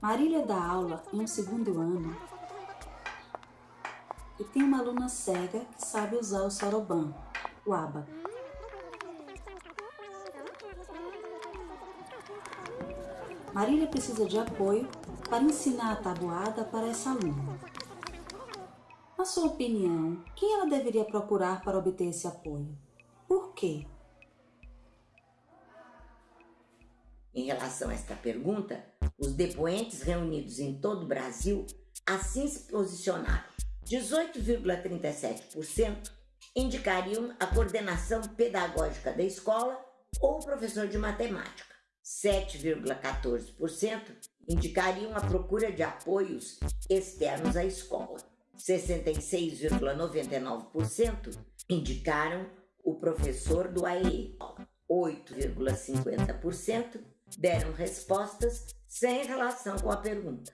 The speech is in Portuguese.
Marília dá aula em um segundo ano e tem uma aluna cega que sabe usar o soroban, o aba. Marília precisa de apoio para ensinar a tabuada para essa aluna. Na sua opinião, quem ela deveria procurar para obter esse apoio? Por quê? Em relação a esta pergunta, os depoentes reunidos em todo o Brasil assim se posicionaram. 18,37% indicariam a coordenação pedagógica da escola ou o professor de matemática. 7,14% indicariam a procura de apoios externos à escola. 66,99% indicaram o professor do AE. 8,50% deram respostas sem relação com a pergunta.